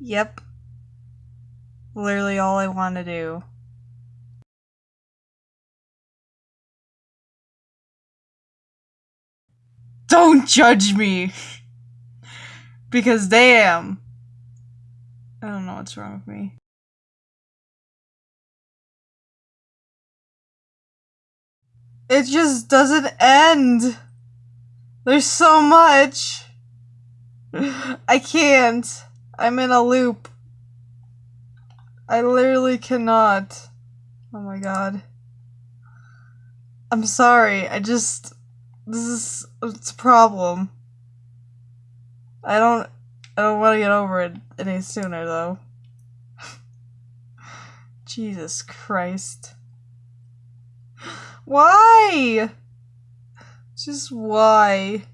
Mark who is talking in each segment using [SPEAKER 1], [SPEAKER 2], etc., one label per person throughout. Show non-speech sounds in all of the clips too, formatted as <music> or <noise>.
[SPEAKER 1] Yep. Literally all I want to do. Don't judge me! because damn. I don't know what's wrong with me. It just doesn't end. There's so much. I can't. I'm in a loop. I literally cannot. Oh my god. I'm sorry. I just this is it's a problem. I don't I don't want to get over it any sooner though. <laughs> Jesus Christ. Why? Just why?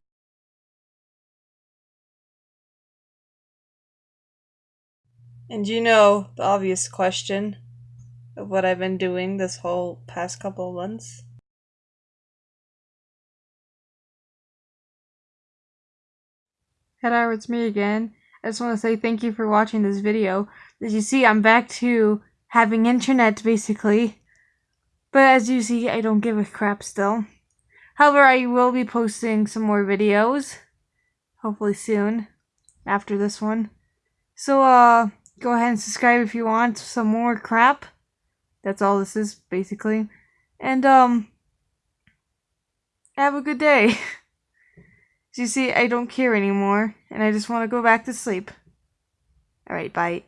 [SPEAKER 1] And you know the obvious question of what I've been doing this whole past couple of months? Hello, it's me again. I just want to say thank you for watching this video. As you see, I'm back to having internet, basically. But as you see, I don't give a crap still. However, I will be posting some more videos. Hopefully soon. After this one. So, uh, go ahead and subscribe if you want some more crap. That's all this is, basically. And, um, have a good day. <laughs> You see, I don't care anymore, and I just want to go back to sleep. Alright, bye.